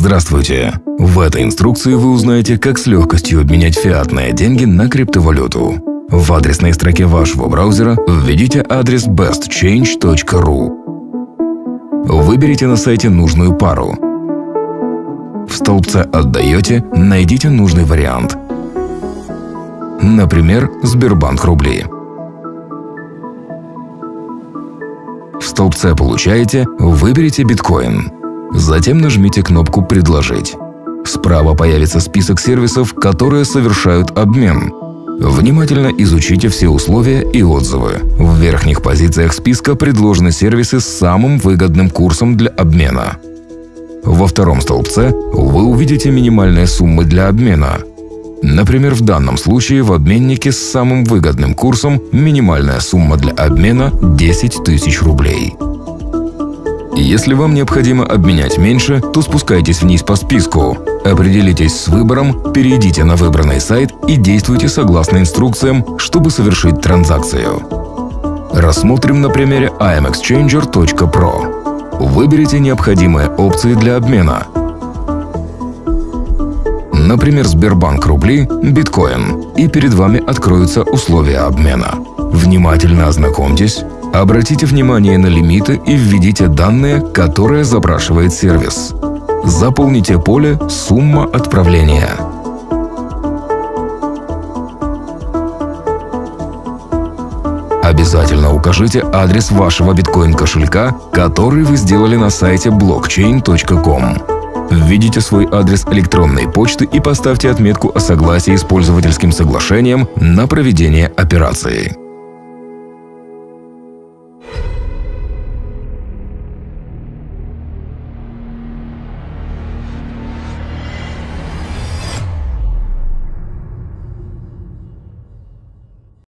Здравствуйте! В этой инструкции вы узнаете, как с легкостью обменять фиатные деньги на криптовалюту. В адресной строке вашего браузера введите адрес bestchange.ru. Выберите на сайте нужную пару. В столбце «Отдаете» найдите нужный вариант. Например, Сбербанк рубли. В столбце «Получаете» выберите биткоин. Затем нажмите кнопку «Предложить». Справа появится список сервисов, которые совершают обмен. Внимательно изучите все условия и отзывы. В верхних позициях списка предложены сервисы с самым выгодным курсом для обмена. Во втором столбце вы увидите минимальные суммы для обмена. Например, в данном случае в обменнике с самым выгодным курсом минимальная сумма для обмена – 10 тысяч рублей. Если вам необходимо обменять меньше, то спускайтесь вниз по списку. Определитесь с выбором, перейдите на выбранный сайт и действуйте согласно инструкциям, чтобы совершить транзакцию. Рассмотрим на примере imexchanger.pro. Выберите необходимые опции для обмена. Например, Сбербанк рубли, биткоин, и перед вами откроются условия обмена. Внимательно ознакомьтесь, Обратите внимание на лимиты и введите данные, которые запрашивает сервис. Заполните поле «Сумма отправления». Обязательно укажите адрес вашего биткоин-кошелька, который вы сделали на сайте blockchain.com. Введите свой адрес электронной почты и поставьте отметку о согласии с пользовательским соглашением на проведение операции.